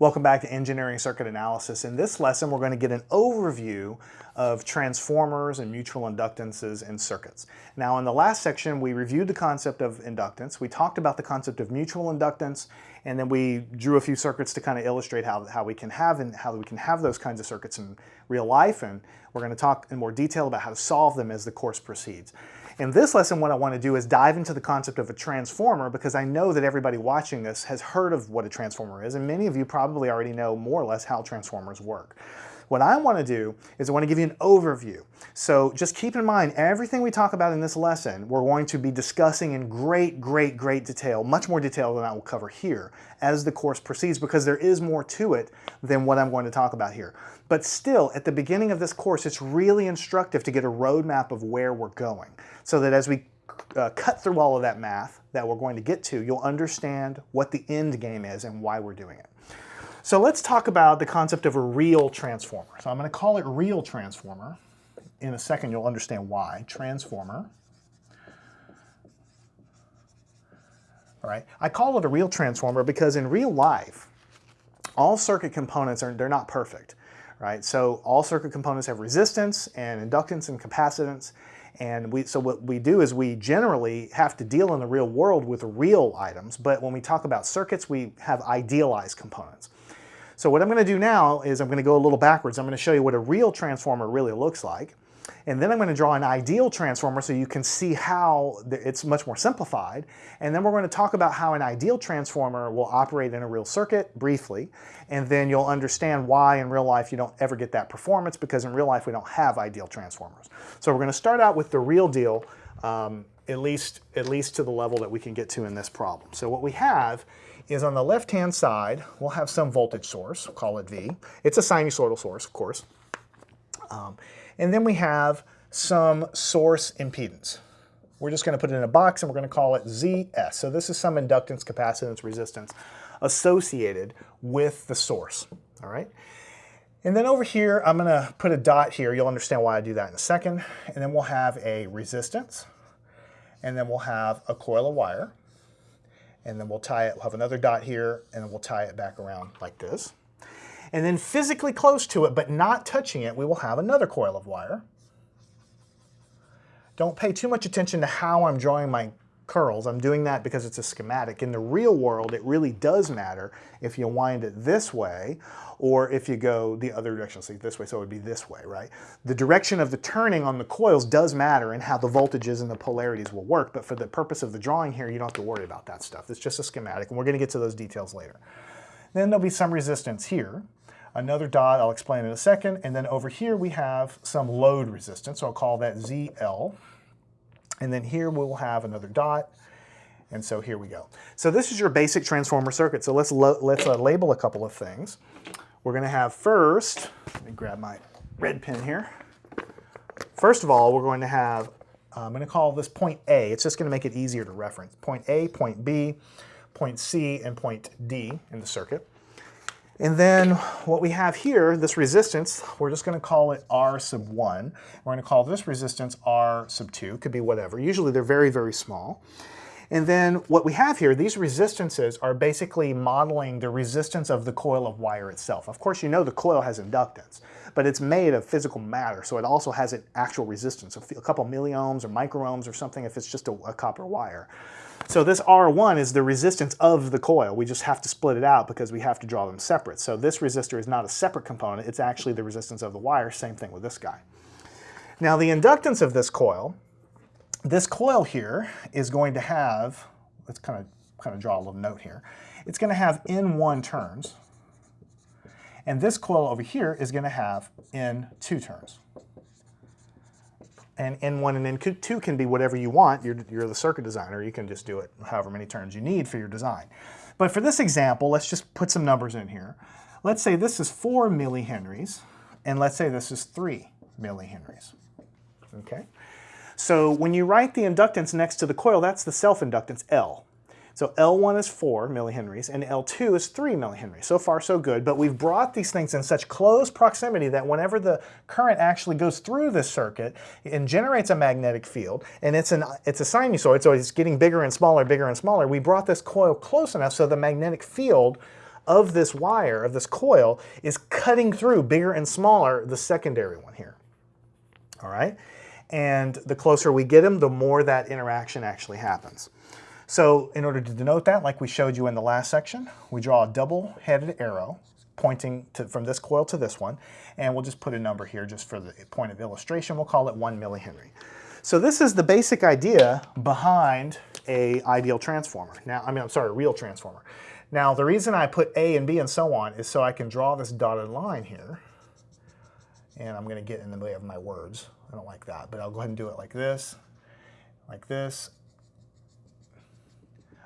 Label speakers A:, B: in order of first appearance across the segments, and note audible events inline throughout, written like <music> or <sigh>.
A: Welcome back to Engineering Circuit Analysis. In this lesson, we're going to get an overview of transformers and mutual inductances in circuits. Now, in the last section, we reviewed the concept of inductance. We talked about the concept of mutual inductance, and then we drew a few circuits to kind of illustrate how, how we can have and how we can have those kinds of circuits in real life. And we're going to talk in more detail about how to solve them as the course proceeds. In this lesson, what I want to do is dive into the concept of a transformer because I know that everybody watching this has heard of what a transformer is, and many of you probably already know more or less how transformers work. What I want to do is I want to give you an overview. So just keep in mind, everything we talk about in this lesson, we're going to be discussing in great, great, great detail, much more detail than I will cover here as the course proceeds because there is more to it than what I'm going to talk about here. But still, at the beginning of this course, it's really instructive to get a roadmap of where we're going so that as we uh, cut through all of that math that we're going to get to, you'll understand what the end game is and why we're doing it. So let's talk about the concept of a real transformer. So I'm going to call it real transformer. In a second, you'll understand why. Transformer. All right. I call it a real transformer because in real life, all circuit components are they're not perfect, right? So all circuit components have resistance and inductance and capacitance. And we, so what we do is we generally have to deal in the real world with real items, but when we talk about circuits, we have idealized components. So what I'm going to do now is I'm going to go a little backwards. I'm going to show you what a real transformer really looks like. And then I'm going to draw an ideal transformer so you can see how it's much more simplified. And then we're going to talk about how an ideal transformer will operate in a real circuit briefly. And then you'll understand why in real life you don't ever get that performance because in real life we don't have ideal transformers. So we're going to start out with the real deal, um, at, least, at least to the level that we can get to in this problem. So what we have is on the left-hand side, we'll have some voltage source, we'll call it V. It's a sinusoidal source, of course. Um, and then we have some source impedance. We're just going to put it in a box and we're going to call it ZS. So this is some inductance, capacitance, resistance associated with the source. All right. And then over here, I'm going to put a dot here. You'll understand why I do that in a second. And then we'll have a resistance. And then we'll have a coil of wire and then we'll tie it, we'll have another dot here, and then we'll tie it back around like this. And then physically close to it, but not touching it, we will have another coil of wire. Don't pay too much attention to how I'm drawing my curls. I'm doing that because it's a schematic. In the real world, it really does matter if you wind it this way or if you go the other direction, so this way, so it would be this way, right? The direction of the turning on the coils does matter in how the voltages and the polarities will work, but for the purpose of the drawing here, you don't have to worry about that stuff. It's just a schematic, and we're gonna get to those details later. Then there'll be some resistance here. Another dot I'll explain in a second, and then over here we have some load resistance, so I'll call that ZL. And then here we'll have another dot. And so here we go. So this is your basic transformer circuit. So let's, let's uh, label a couple of things. We're going to have first, let me grab my red pen here. First of all, we're going to have, uh, I'm going to call this point A. It's just going to make it easier to reference. Point A, point B, point C, and point D in the circuit. And then what we have here, this resistance, we're just going to call it R sub 1. We're going to call this resistance R sub 2. Could be whatever. Usually they're very, very small. And then what we have here, these resistances are basically modeling the resistance of the coil of wire itself. Of course, you know the coil has inductance, but it's made of physical matter, so it also has an actual resistance, a couple milliohms or microohms or something if it's just a, a copper wire. So this R1 is the resistance of the coil. We just have to split it out because we have to draw them separate. So this resistor is not a separate component, it's actually the resistance of the wire, same thing with this guy. Now the inductance of this coil, this coil here is going to have, let's kind of, kind of draw a little note here, it's going to have N1 turns, and this coil over here is going to have N2 turns and N1 and N2 can be whatever you want. You're, you're the circuit designer. You can just do it however many turns you need for your design. But for this example, let's just put some numbers in here. Let's say this is 4 millihenries, and let's say this is 3 millihenries. Okay? So when you write the inductance next to the coil, that's the self-inductance L. So L1 is 4 millihenries and L2 is 3 millihenries. So far so good, but we've brought these things in such close proximity that whenever the current actually goes through this circuit and generates a magnetic field, and it's, an, it's a sinusoid, so it's getting bigger and smaller, bigger and smaller, we brought this coil close enough so the magnetic field of this wire, of this coil, is cutting through bigger and smaller the secondary one here. All right? And the closer we get them, the more that interaction actually happens. So in order to denote that, like we showed you in the last section, we draw a double-headed arrow pointing to, from this coil to this one, and we'll just put a number here just for the point of illustration. We'll call it one millihenry. So this is the basic idea behind a ideal transformer. Now, I mean, I'm sorry, real transformer. Now, the reason I put A and B and so on is so I can draw this dotted line here. And I'm going to get in the way of my words. I don't like that, but I'll go ahead and do it like this, like this,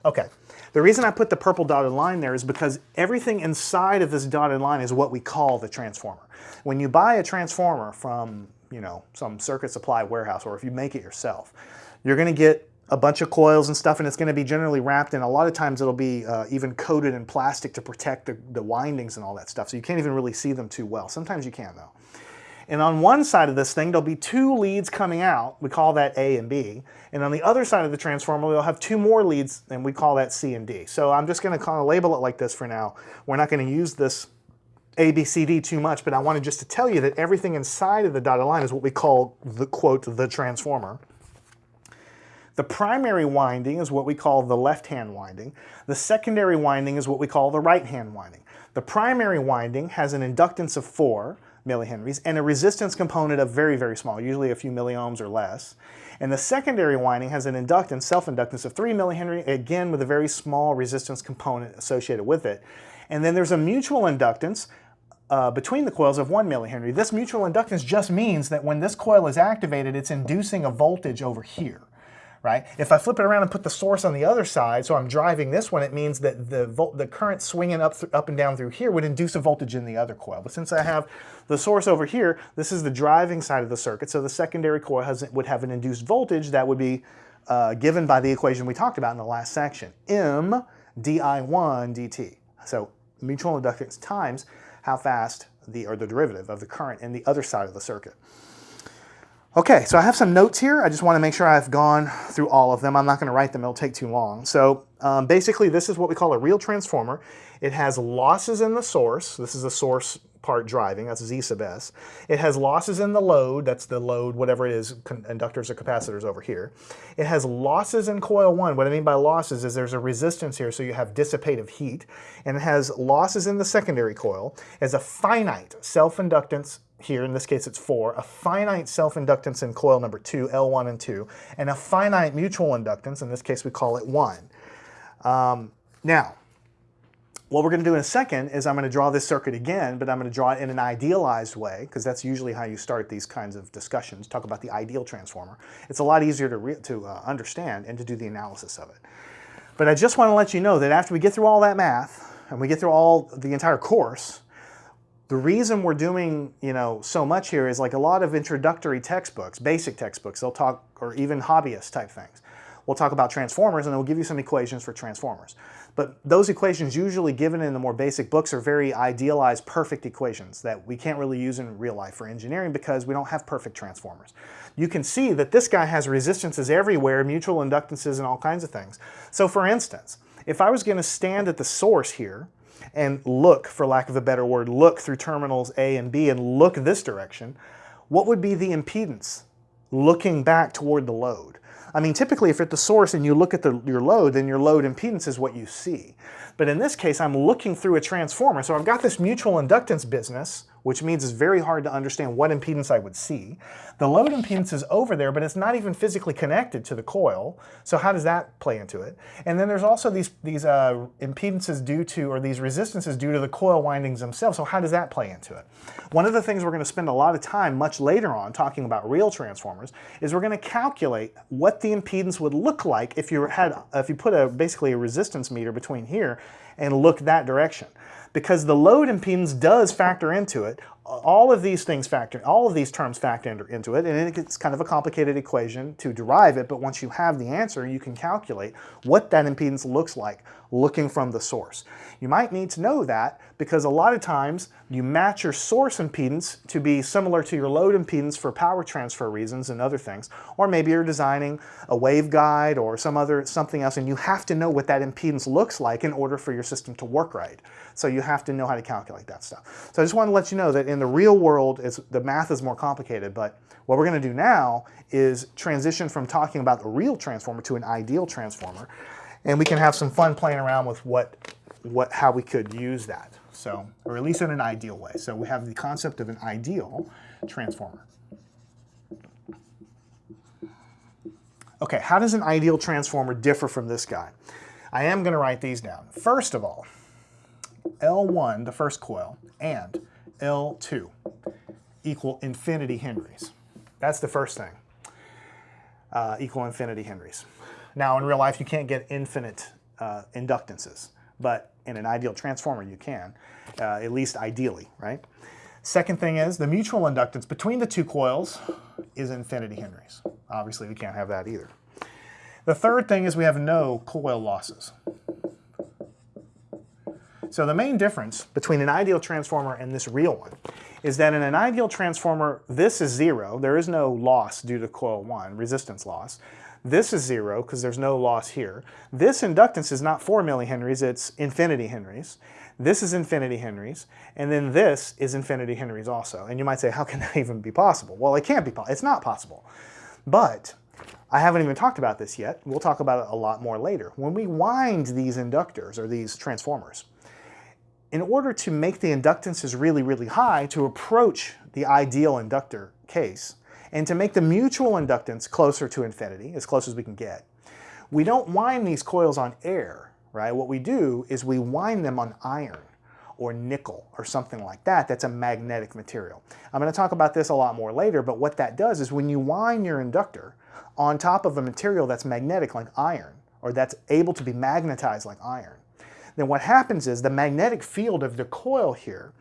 A: Okay, the reason I put the purple dotted line there is because everything inside of this dotted line is what we call the transformer. When you buy a transformer from, you know, some circuit supply warehouse or if you make it yourself, you're going to get a bunch of coils and stuff and it's going to be generally wrapped and a lot of times it'll be uh, even coated in plastic to protect the, the windings and all that stuff so you can't even really see them too well. Sometimes you can though. And on one side of this thing, there'll be two leads coming out. We call that A and B. And on the other side of the transformer, we'll have two more leads, and we call that C and D. So I'm just going to kind of label it like this for now. We're not going to use this A, B, C, D too much, but I wanted just to tell you that everything inside of the dotted line is what we call the quote, the transformer. The primary winding is what we call the left-hand winding. The secondary winding is what we call the right-hand winding. The primary winding has an inductance of 4 millihenries, and a resistance component of very, very small, usually a few milliohms or less. And the secondary winding has an inductance, self-inductance of 3 millihenry, again with a very small resistance component associated with it. And then there's a mutual inductance uh, between the coils of 1 millihenry. This mutual inductance just means that when this coil is activated, it's inducing a voltage over here right? If I flip it around and put the source on the other side, so I'm driving this one, it means that the, the current swinging up, up and down through here would induce a voltage in the other coil. But since I have the source over here, this is the driving side of the circuit, so the secondary coil has, would have an induced voltage that would be uh, given by the equation we talked about in the last section, M di1 dt. So mutual inductance times how fast the, or the derivative of the current in the other side of the circuit. Okay, so I have some notes here. I just want to make sure I've gone through all of them. I'm not going to write them. It'll take too long. So um, basically, this is what we call a real transformer. It has losses in the source. This is the source part driving. That's Z sub S. It has losses in the load. That's the load, whatever it is, inductors or capacitors over here. It has losses in coil 1. What I mean by losses is there's a resistance here, so you have dissipative heat. And it has losses in the secondary coil. Has a finite self-inductance here, in this case it's 4, a finite self-inductance in coil number 2, L1 and 2, and a finite mutual inductance, in this case we call it 1. Um, now, what we're going to do in a second is I'm going to draw this circuit again, but I'm going to draw it in an idealized way, because that's usually how you start these kinds of discussions, talk about the ideal transformer. It's a lot easier to, to uh, understand and to do the analysis of it. But I just want to let you know that after we get through all that math, and we get through all the entire course, the reason we're doing, you know, so much here is like a lot of introductory textbooks, basic textbooks, they'll talk, or even hobbyist type things. We'll talk about transformers and we'll give you some equations for transformers. But those equations usually given in the more basic books are very idealized, perfect equations that we can't really use in real life for engineering because we don't have perfect transformers. You can see that this guy has resistances everywhere, mutual inductances and all kinds of things. So for instance, if I was going to stand at the source here and look, for lack of a better word, look through terminals A and B and look this direction, what would be the impedance looking back toward the load? I mean, typically if you're at the source and you look at the, your load, then your load impedance is what you see. But in this case, I'm looking through a transformer. So I've got this mutual inductance business which means it's very hard to understand what impedance I would see. The load impedance is over there, but it's not even physically connected to the coil. So how does that play into it? And then there's also these, these uh, impedances due to, or these resistances due to the coil windings themselves. So how does that play into it? One of the things we're going to spend a lot of time much later on talking about real transformers is we're going to calculate what the impedance would look like if you had, if you put a basically a resistance meter between here and look that direction because the load impedance does factor into it. All of these things factor, all of these terms factor into it, and it's kind of a complicated equation to derive it, but once you have the answer, you can calculate what that impedance looks like looking from the source. You might need to know that because a lot of times you match your source impedance to be similar to your load impedance for power transfer reasons and other things, or maybe you're designing a waveguide or some other something else, and you have to know what that impedance looks like in order for your system to work right. So you have to know how to calculate that stuff. So I just want to let you know that in the real world, the math is more complicated, but what we're going to do now is transition from talking about the real transformer to an ideal transformer, and we can have some fun playing around with what, what, how we could use that. So, or at least in an ideal way. So we have the concept of an ideal transformer. Okay, how does an ideal transformer differ from this guy? I am going to write these down. First of all, L1, the first coil, and L2 equal infinity henries. That's the first thing, uh, equal infinity henries. Now in real life you can't get infinite uh, inductances, but in an ideal transformer you can, uh, at least ideally, right? Second thing is the mutual inductance between the two coils is infinity henries. Obviously we can't have that either. The third thing is we have no coil losses. So the main difference between an ideal transformer and this real one is that in an ideal transformer, this is zero. There is no loss due to coil one, resistance loss. This is zero because there's no loss here. This inductance is not 4 millihenries, it's infinity henries. This is infinity henries, and then this is infinity henries also. And you might say, how can <laughs> that even be possible? Well, it can't be possible. It's not possible. But I haven't even talked about this yet. We'll talk about it a lot more later. When we wind these inductors, or these transformers, in order to make the inductances really, really high to approach the ideal inductor case, and to make the mutual inductance closer to infinity, as close as we can get, we don't wind these coils on air, right? What we do is we wind them on iron or nickel or something like that that's a magnetic material. I'm going to talk about this a lot more later, but what that does is when you wind your inductor on top of a material that's magnetic like iron, or that's able to be magnetized like iron, then what happens is the magnetic field of the coil here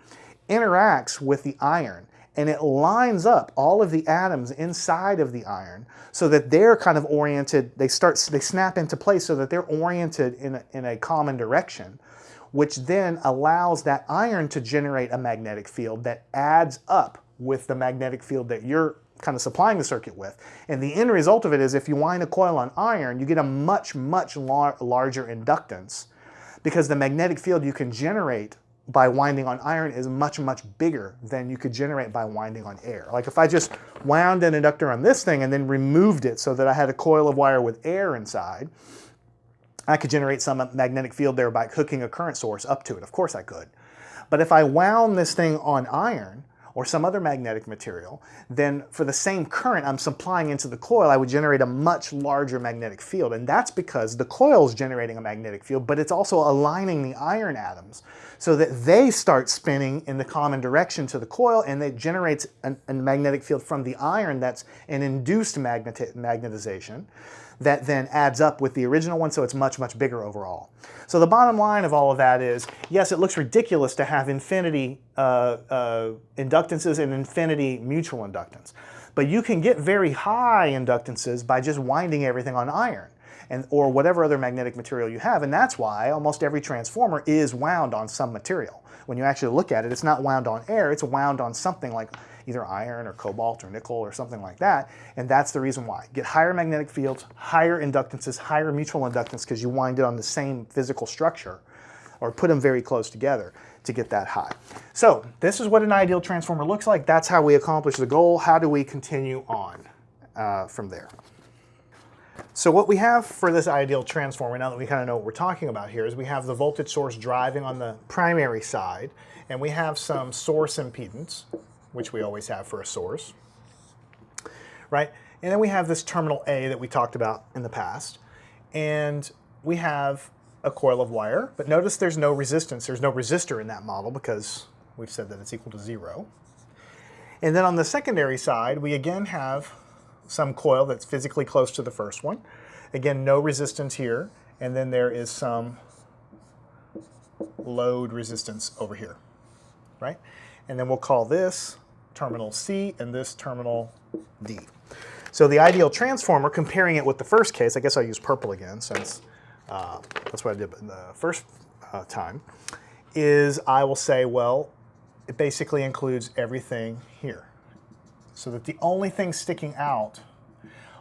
A: interacts with the iron and it lines up all of the atoms inside of the iron so that they're kind of oriented, they start, they snap into place so that they're oriented in a, in a common direction, which then allows that iron to generate a magnetic field that adds up with the magnetic field that you're kind of supplying the circuit with. And the end result of it is if you wind a coil on iron, you get a much, much lar larger inductance because the magnetic field you can generate by winding on iron is much, much bigger than you could generate by winding on air. Like if I just wound an inductor on this thing and then removed it so that I had a coil of wire with air inside, I could generate some magnetic field there by hooking a current source up to it. Of course I could. But if I wound this thing on iron, or some other magnetic material, then for the same current I'm supplying into the coil, I would generate a much larger magnetic field. And that's because the coil is generating a magnetic field, but it's also aligning the iron atoms so that they start spinning in the common direction to the coil and it generates an, a magnetic field from the iron that's an induced magneti magnetization that then adds up with the original one, so it's much, much bigger overall. So the bottom line of all of that is, yes, it looks ridiculous to have infinity uh, uh, inductances and infinity mutual inductance, but you can get very high inductances by just winding everything on iron. And, or whatever other magnetic material you have, and that's why almost every transformer is wound on some material. When you actually look at it, it's not wound on air, it's wound on something like either iron or cobalt or nickel or something like that. And that's the reason why. Get higher magnetic fields, higher inductances, higher mutual inductance because you wind it on the same physical structure or put them very close together to get that high. So this is what an ideal transformer looks like. That's how we accomplish the goal. How do we continue on uh, from there? So what we have for this ideal transformer, now that we kind of know what we're talking about here, is we have the voltage source driving on the primary side, and we have some source impedance, which we always have for a source, right? And then we have this terminal A that we talked about in the past. And we have a coil of wire, but notice there's no resistance. There's no resistor in that model because we've said that it's equal to zero. And then on the secondary side, we again have some coil that's physically close to the first one. Again, no resistance here. And then there is some load resistance over here, right? and then we'll call this terminal C and this terminal D. So the ideal transformer, comparing it with the first case, I guess I'll use purple again since uh, that's what I did the first uh, time, is I will say, well, it basically includes everything here. So that the only thing sticking out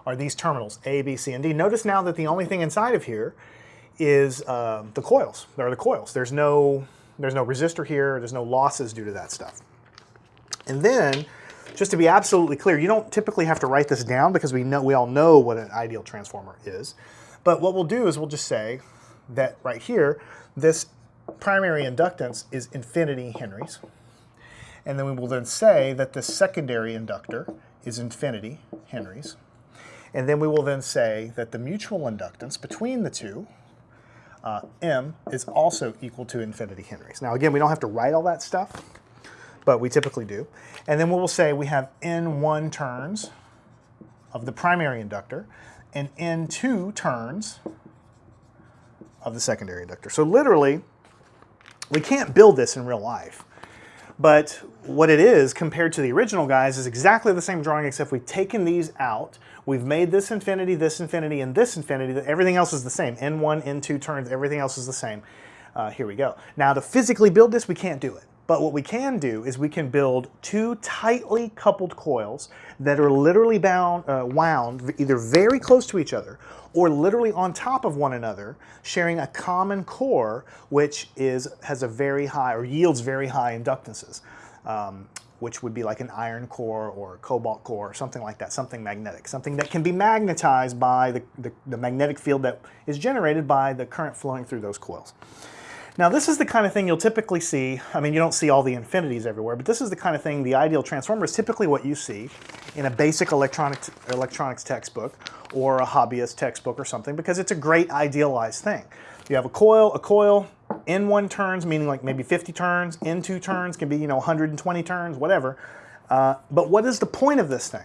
A: are these terminals, A, B, C, and D. Notice now that the only thing inside of here is uh, the coils. There are the coils. There's no, there's no resistor here. There's no losses due to that stuff. And then, just to be absolutely clear, you don't typically have to write this down because we know we all know what an ideal transformer is. But what we'll do is we'll just say that right here, this primary inductance is infinity henries. And then we will then say that the secondary inductor is infinity henries. And then we will then say that the mutual inductance between the two, uh, M, is also equal to infinity henries. Now again, we don't have to write all that stuff, but we typically do. And then we will say we have N1 turns of the primary inductor and N2 turns of the secondary inductor. So literally, we can't build this in real life. But what it is compared to the original guys is exactly the same drawing except we've taken these out. We've made this infinity, this infinity, and this infinity. Everything else is the same. N1, N2 turns, everything else is the same. Uh, here we go. Now to physically build this, we can't do it. But what we can do is we can build two tightly coupled coils that are literally bound, uh, wound either very close to each other or literally on top of one another, sharing a common core, which is has a very high or yields very high inductances, um, which would be like an iron core or cobalt core or something like that, something magnetic, something that can be magnetized by the, the, the magnetic field that is generated by the current flowing through those coils. Now this is the kind of thing you'll typically see, I mean you don't see all the infinities everywhere, but this is the kind of thing, the ideal transformer is typically what you see in a basic electronics, electronics textbook or a hobbyist textbook or something because it's a great idealized thing. You have a coil, a coil, N1 turns, meaning like maybe 50 turns, N2 turns can be, you know, 120 turns, whatever. Uh, but what is the point of this thing?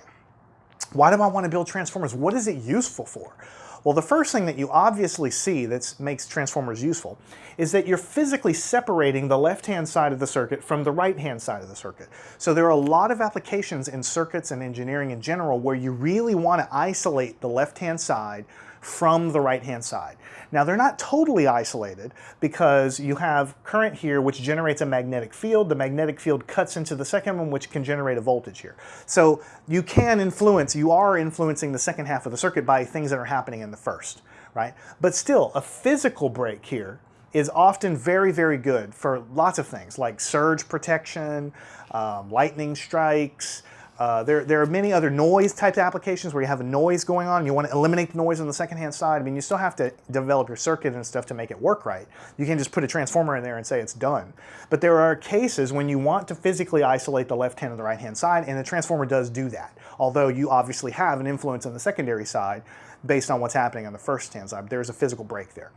A: Why do I want to build transformers? What is it useful for? Well, the first thing that you obviously see that makes transformers useful is that you're physically separating the left-hand side of the circuit from the right-hand side of the circuit. So there are a lot of applications in circuits and engineering in general where you really want to isolate the left-hand side from the right-hand side. Now they're not totally isolated because you have current here which generates a magnetic field. The magnetic field cuts into the second one which can generate a voltage here. So you can influence, you are influencing the second half of the circuit by things that are happening in the first, right? But still, a physical break here is often very, very good for lots of things like surge protection, um, lightning strikes, uh, there, there are many other noise type applications where you have a noise going on. And you want to eliminate the noise on the second hand side. I mean, you still have to develop your circuit and stuff to make it work right. You can't just put a transformer in there and say it's done. But there are cases when you want to physically isolate the left hand and the right hand side, and the transformer does do that. Although you obviously have an influence on the secondary side based on what's happening on the first hand side. There's a physical break there.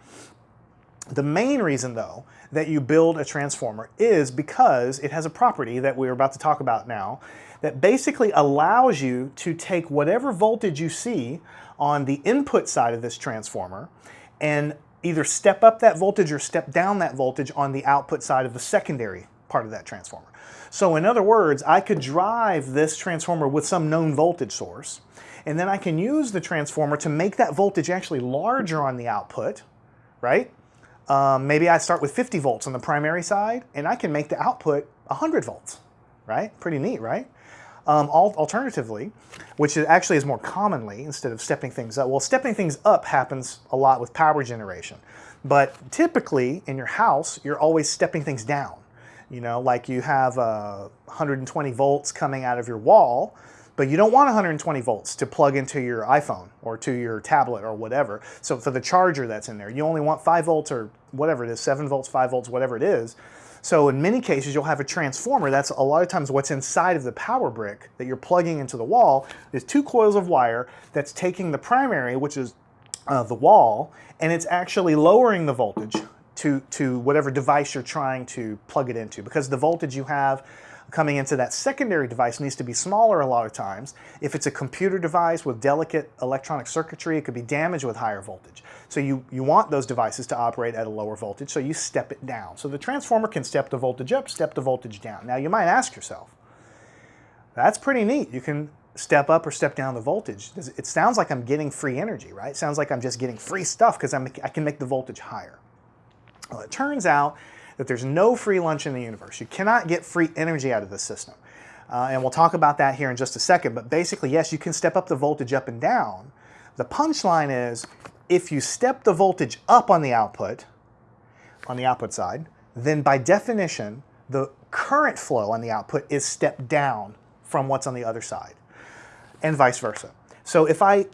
A: The main reason, though, that you build a transformer is because it has a property that we're about to talk about now that basically allows you to take whatever voltage you see on the input side of this transformer and either step up that voltage or step down that voltage on the output side of the secondary part of that transformer. So in other words, I could drive this transformer with some known voltage source, and then I can use the transformer to make that voltage actually larger on the output, right? Um, maybe I start with 50 volts on the primary side, and I can make the output 100 volts, right? Pretty neat, right? Um, alternatively, which actually is more commonly, instead of stepping things up, well, stepping things up happens a lot with power generation. But typically, in your house, you're always stepping things down. You know, like you have uh, 120 volts coming out of your wall, but you don't want 120 volts to plug into your iPhone or to your tablet or whatever. So for the charger that's in there, you only want 5 volts or whatever it is, 7 volts, 5 volts, whatever it is. So in many cases, you'll have a transformer. That's a lot of times what's inside of the power brick that you're plugging into the wall is two coils of wire that's taking the primary, which is uh, the wall, and it's actually lowering the voltage to, to whatever device you're trying to plug it into because the voltage you have coming into that secondary device needs to be smaller a lot of times. If it's a computer device with delicate electronic circuitry, it could be damaged with higher voltage. So you, you want those devices to operate at a lower voltage, so you step it down. So the transformer can step the voltage up, step the voltage down. Now you might ask yourself, that's pretty neat. You can step up or step down the voltage. It sounds like I'm getting free energy, right? It sounds like I'm just getting free stuff because I can make the voltage higher. Well, it turns out that there's no free lunch in the universe. You cannot get free energy out of the system. Uh, and we'll talk about that here in just a second. But basically, yes, you can step up the voltage up and down. The punchline is if you step the voltage up on the output, on the output side, then by definition, the current flow on the output is stepped down from what's on the other side and vice versa. So if I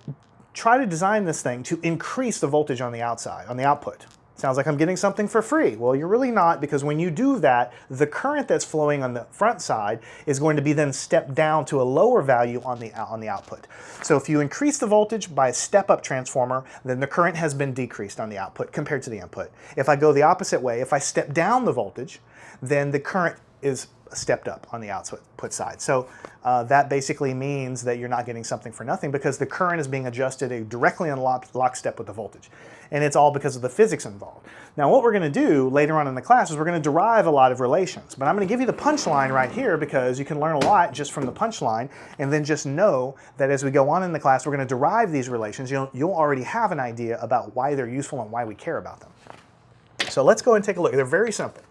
A: try to design this thing to increase the voltage on the outside, on the output, sounds like I'm getting something for free. Well, you're really not because when you do that, the current that's flowing on the front side is going to be then stepped down to a lower value on the, on the output. So if you increase the voltage by a step-up transformer, then the current has been decreased on the output compared to the input. If I go the opposite way, if I step down the voltage, then the current is stepped up on the output side. So uh, that basically means that you're not getting something for nothing because the current is being adjusted directly in lock, lockstep with the voltage. And it's all because of the physics involved. Now what we're going to do later on in the class is we're going to derive a lot of relations. But I'm going to give you the punchline right here because you can learn a lot just from the punchline and then just know that as we go on in the class we're going to derive these relations. You'll, you'll already have an idea about why they're useful and why we care about them. So let's go and take a look. They're very simple.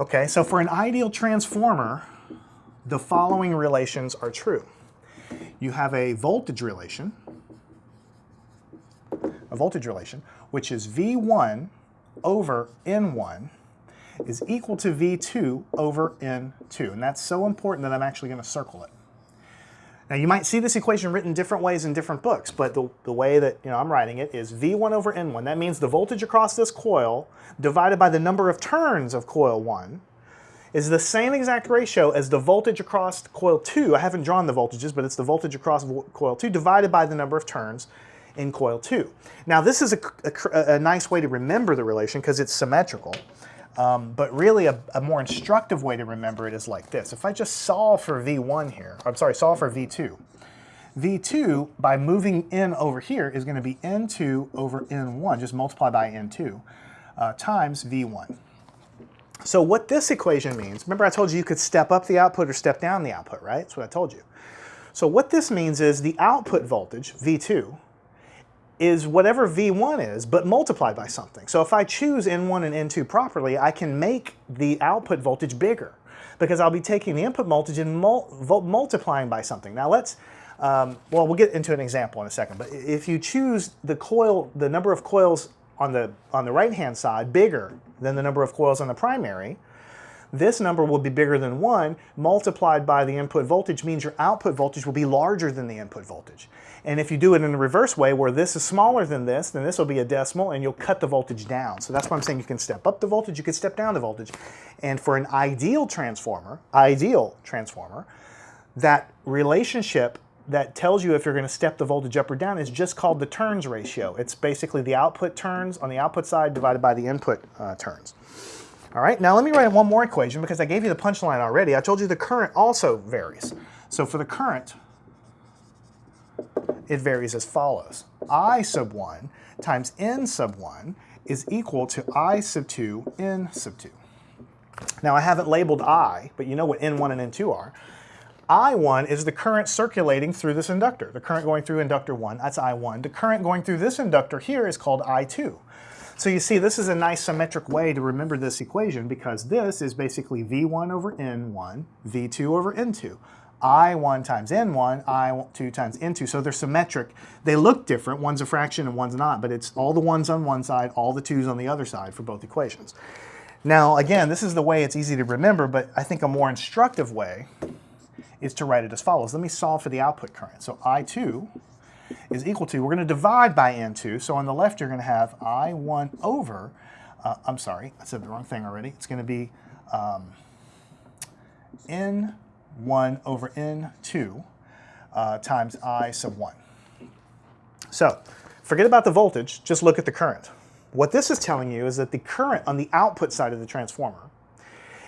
A: Okay, so for an ideal transformer, the following relations are true. You have a voltage relation, a voltage relation, which is V1 over N1 is equal to V2 over N2. And that's so important that I'm actually going to circle it. Now you might see this equation written different ways in different books, but the, the way that you know, I'm writing it is V1 over N1. That means the voltage across this coil divided by the number of turns of coil 1 is the same exact ratio as the voltage across coil 2. I haven't drawn the voltages, but it's the voltage across coil 2 divided by the number of turns in coil 2. Now this is a, a, a nice way to remember the relation because it's symmetrical. Um, but really a, a, more instructive way to remember it is like this. If I just solve for V1 here, I'm sorry, solve for V2. V2, by moving n over here, is going to be N2 over N1, just multiply by N2, uh, times V1. So what this equation means, remember I told you you could step up the output or step down the output, right? That's what I told you. So what this means is the output voltage, V2, is whatever V1 is, but multiplied by something. So if I choose N1 and N2 properly, I can make the output voltage bigger because I'll be taking the input voltage and mul multiplying by something. Now let's, um, well, we'll get into an example in a second, but if you choose the coil, the number of coils on the, on the right-hand side bigger than the number of coils on the primary, this number will be bigger than 1 multiplied by the input voltage means your output voltage will be larger than the input voltage. And if you do it in the reverse way where this is smaller than this, then this will be a decimal and you'll cut the voltage down. So that's why I'm saying you can step up the voltage, you can step down the voltage. And for an ideal transformer, ideal transformer, that relationship that tells you if you're going to step the voltage up or down is just called the turns ratio. It's basically the output turns on the output side divided by the input uh, turns. All right, now let me write one more equation because I gave you the punchline already. I told you the current also varies. So for the current, it varies as follows. I sub 1 times n sub 1 is equal to I sub 2 n sub 2. Now I haven't labeled I, but you know what n1 and n2 are. I1 is the current circulating through this inductor. The current going through inductor 1, that's I1. The current going through this inductor here is called I2. So you see, this is a nice symmetric way to remember this equation because this is basically V1 over N1, V2 over N2. I1 times N1, I2 times N2. So they're symmetric. They look different. One's a fraction and one's not, but it's all the ones on one side, all the twos on the other side for both equations. Now, again, this is the way it's easy to remember, but I think a more instructive way is to write it as follows. Let me solve for the output current. So I2 is equal to, we're going to divide by N2. So on the left, you're going to have I1 over, uh, I'm sorry, I said the wrong thing already. It's going to be um, N1 over N2 uh, times I sub 1. So forget about the voltage, just look at the current. What this is telling you is that the current on the output side of the transformer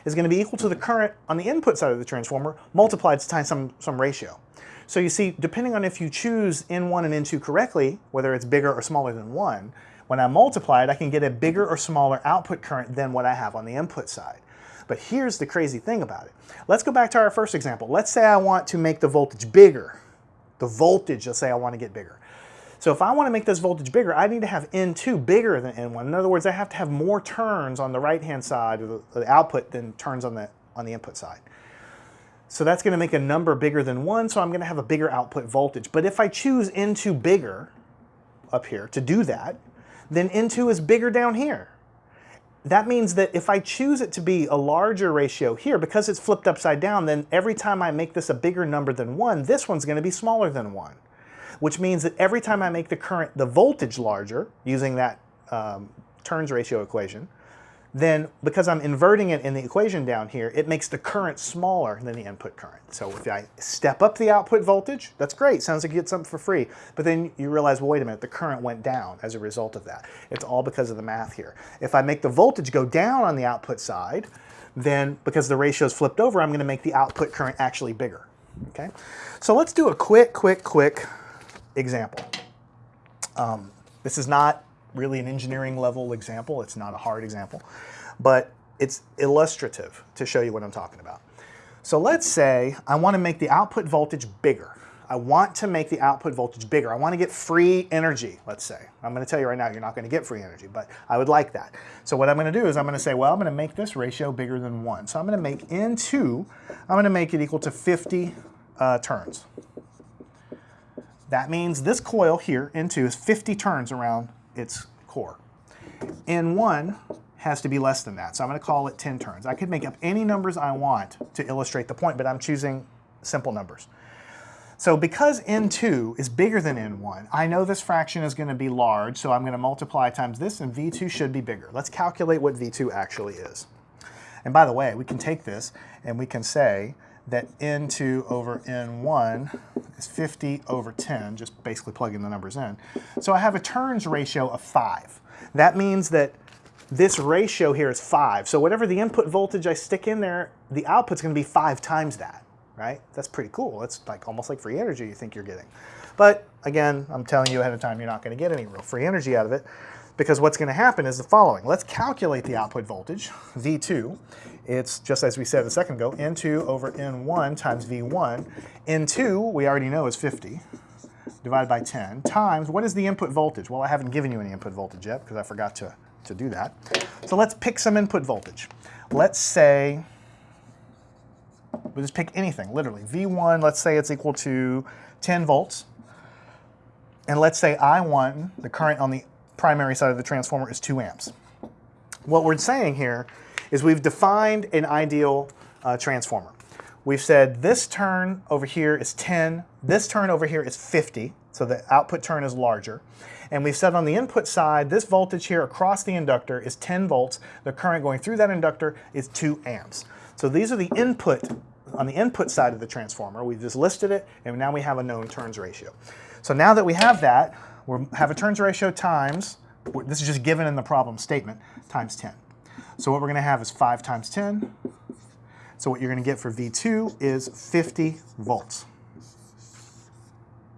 A: is going to be equal to the current on the input side of the transformer multiplied times some, some ratio. So you see, depending on if you choose N1 and N2 correctly, whether it's bigger or smaller than 1, when I multiply it, I can get a bigger or smaller output current than what I have on the input side. But here's the crazy thing about it. Let's go back to our first example. Let's say I want to make the voltage bigger. The voltage, let's say I want to get bigger. So if I want to make this voltage bigger, I need to have N2 bigger than N1. In other words, I have to have more turns on the right-hand side of the, the output than turns on the, on the input side. So that's going to make a number bigger than 1, so I'm going to have a bigger output voltage. But if I choose N2 bigger up here to do that, then N2 is bigger down here. That means that if I choose it to be a larger ratio here, because it's flipped upside down, then every time I make this a bigger number than 1, this one's going to be smaller than 1 which means that every time I make the current, the voltage larger, using that um, turns ratio equation, then because I'm inverting it in the equation down here, it makes the current smaller than the input current. So if I step up the output voltage, that's great, sounds like you get something for free. But then you realize, well, wait a minute, the current went down as a result of that. It's all because of the math here. If I make the voltage go down on the output side, then because the ratio is flipped over, I'm gonna make the output current actually bigger, okay? So let's do a quick, quick, quick example. Um, this is not really an engineering level example. It's not a hard example, but it's illustrative to show you what I'm talking about. So let's say I want to make the output voltage bigger. I want to make the output voltage bigger. I want to get free energy, let's say. I'm going to tell you right now, you're not going to get free energy, but I would like that. So what I'm going to do is I'm going to say, well, I'm going to make this ratio bigger than 1. So I'm going to make N2, I'm going to make it equal to 50 uh, turns. That means this coil here, N2, is 50 turns around its core. N1 has to be less than that, so I'm going to call it 10 turns. I could make up any numbers I want to illustrate the point, but I'm choosing simple numbers. So because N2 is bigger than N1, I know this fraction is going to be large, so I'm going to multiply times this, and V2 should be bigger. Let's calculate what V2 actually is. And by the way, we can take this and we can say that N2 over N1 is 50 over 10, just basically plugging the numbers in. So I have a turns ratio of 5. That means that this ratio here is 5. So whatever the input voltage I stick in there, the output's going to be 5 times that, right? That's pretty cool. That's like almost like free energy you think you're getting. But again, I'm telling you ahead of time, you're not going to get any real free energy out of it because what's going to happen is the following. Let's calculate the output voltage, V2. It's just as we said a second ago, N2 over N1 times V1. N2, we already know is 50 divided by 10 times, what is the input voltage? Well, I haven't given you any input voltage yet because I forgot to, to do that. So let's pick some input voltage. Let's say, we'll just pick anything, literally. V1, let's say it's equal to 10 volts. And let's say I1, the current on the primary side of the transformer is 2 amps. What we're saying here is we've defined an ideal uh, transformer. We've said this turn over here is 10, this turn over here is 50, so the output turn is larger. And we've said on the input side, this voltage here across the inductor is 10 volts. The current going through that inductor is 2 amps. So these are the input, on the input side of the transformer. We've just listed it, and now we have a known turns ratio. So now that we have that, we have a turns ratio times, this is just given in the problem statement, times 10. So what we're going to have is 5 times 10. So what you're going to get for V2 is 50 volts.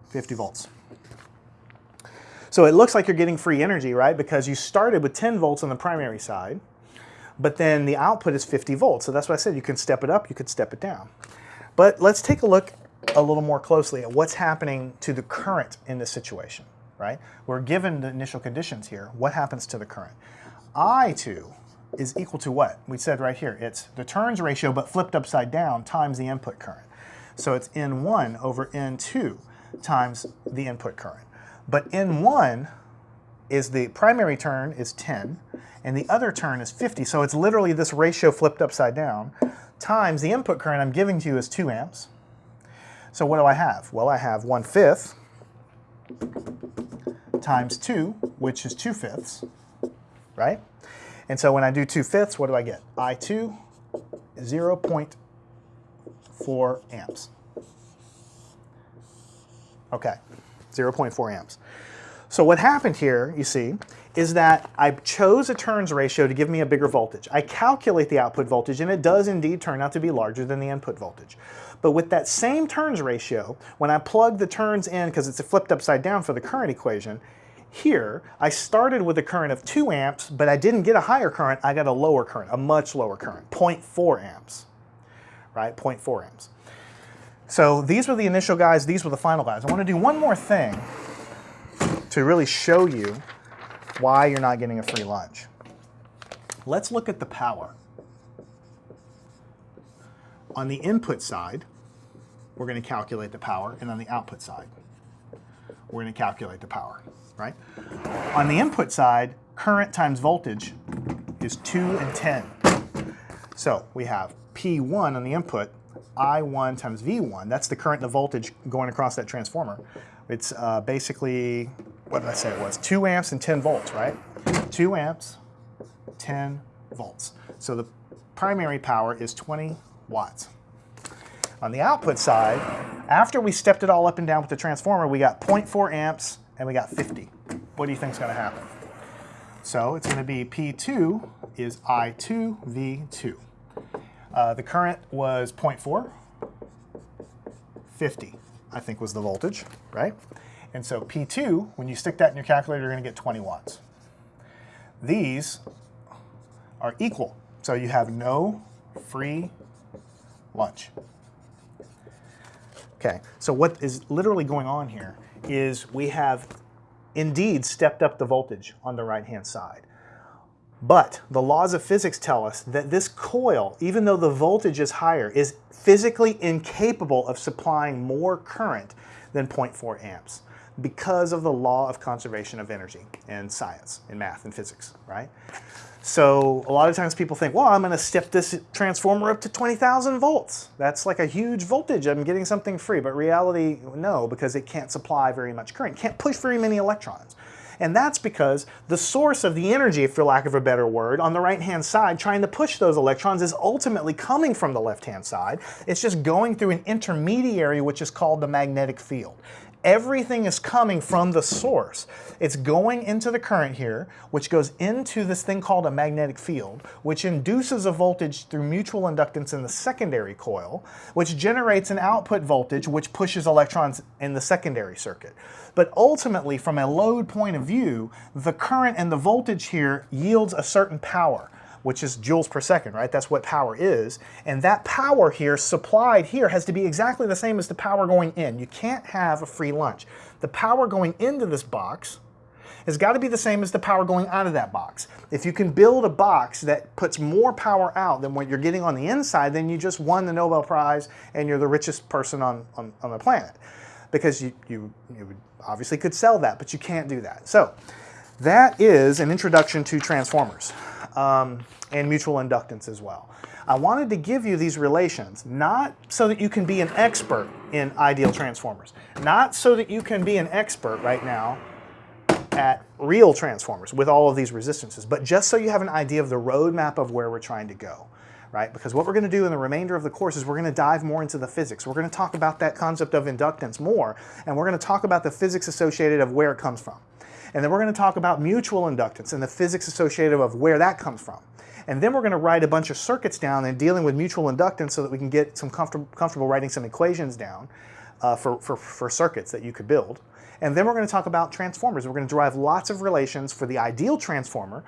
A: 50 volts. So it looks like you're getting free energy, right? Because you started with 10 volts on the primary side, but then the output is 50 volts. So that's why I said you can step it up, you could step it down. But let's take a look a little more closely at what's happening to the current in this situation, right? We're given the initial conditions here. What happens to the current? I2 is equal to what? We said right here, it's the turns ratio but flipped upside down times the input current. So it's N1 over N2 times the input current. But N1 is the primary turn is 10 and the other turn is 50. So it's literally this ratio flipped upside down times the input current I'm giving to you is 2 amps. So what do I have? Well, I have 1 fifth times 2, which is 2 fifths, right? And so when I do 2 fifths, what do I get? I2 0 0.4 amps. Okay, 0.4 amps. So what happened here, you see, is that I chose a turns ratio to give me a bigger voltage. I calculate the output voltage and it does indeed turn out to be larger than the input voltage. But with that same turns ratio, when I plug the turns in, because it's flipped upside down for the current equation, here I started with a current of 2 amps, but I didn't get a higher current, I got a lower current, a much lower current, 0.4 amps, right, 0.4 amps. So these were the initial guys, these were the final guys. I want to do one more thing to really show you why you're not getting a free lunch. Let's look at the power. On the input side, we're going to calculate the power, and on the output side, we're going to calculate the power, right? On the input side, current times voltage is 2 and 10. So we have P1 on the input, I1 times V1. That's the current and the voltage going across that transformer. It's uh, basically, what did I say it was? 2 amps and 10 volts, right? 2 amps, 10 volts. So the primary power is 20 watts. On the output side, after we stepped it all up and down with the transformer, we got 0.4 amps and we got 50. What do you think is going to happen? So it's going to be P2 is I2V2. Uh, the current was 0.4, 50, I think was the voltage, right? And so P2, when you stick that in your calculator, you're going to get 20 watts. These are equal, so you have no free lunch. Okay, so what is literally going on here is we have indeed stepped up the voltage on the right-hand side. But the laws of physics tell us that this coil, even though the voltage is higher, is physically incapable of supplying more current than 0.4 amps because of the law of conservation of energy in science, in math and physics, right? So a lot of times people think, well, I'm going to step this transformer up to 20,000 volts. That's like a huge voltage. I'm getting something free. But reality, no, because it can't supply very much current. can't push very many electrons. And that's because the source of the energy, for lack of a better word, on the right-hand side, trying to push those electrons is ultimately coming from the left-hand side. It's just going through an intermediary, which is called the magnetic field. Everything is coming from the source. It's going into the current here, which goes into this thing called a magnetic field, which induces a voltage through mutual inductance in the secondary coil, which generates an output voltage, which pushes electrons in the secondary circuit. But ultimately, from a load point of view, the current and the voltage here yields a certain power which is joules per second, right? That's what power is. And that power here, supplied here, has to be exactly the same as the power going in. You can't have a free lunch. The power going into this box has got to be the same as the power going out of that box. If you can build a box that puts more power out than what you're getting on the inside, then you just won the Nobel Prize and you're the richest person on, on, on the planet. Because you, you, you obviously could sell that, but you can't do that. So that is an introduction to transformers um, and mutual inductance as well. I wanted to give you these relations, not so that you can be an expert in ideal transformers, not so that you can be an expert right now at real transformers with all of these resistances, but just so you have an idea of the roadmap of where we're trying to go. Right? Because what we're going to do in the remainder of the course is we're going to dive more into the physics. We're going to talk about that concept of inductance more, and we're going to talk about the physics associated of where it comes from. And then we're going to talk about mutual inductance and the physics associated of where that comes from. And then we're going to write a bunch of circuits down and dealing with mutual inductance so that we can get some comfortable, comfortable writing some equations down uh, for, for, for circuits that you could build. And then we're going to talk about transformers. We're going to derive lots of relations for the ideal transformer,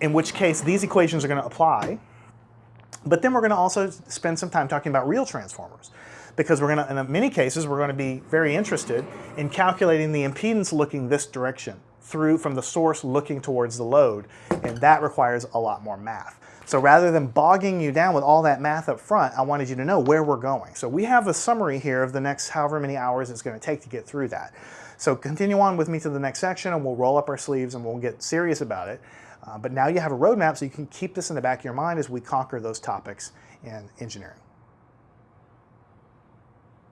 A: in which case these equations are going to apply. But then we're going to also spend some time talking about real transformers because we're going to, in many cases, we're going to be very interested in calculating the impedance looking this direction through from the source looking towards the load, and that requires a lot more math. So rather than bogging you down with all that math up front, I wanted you to know where we're going. So we have a summary here of the next however many hours it's going to take to get through that. So continue on with me to the next section and we'll roll up our sleeves and we'll get serious about it. Uh, but now you have a roadmap so you can keep this in the back of your mind as we conquer those topics in engineering.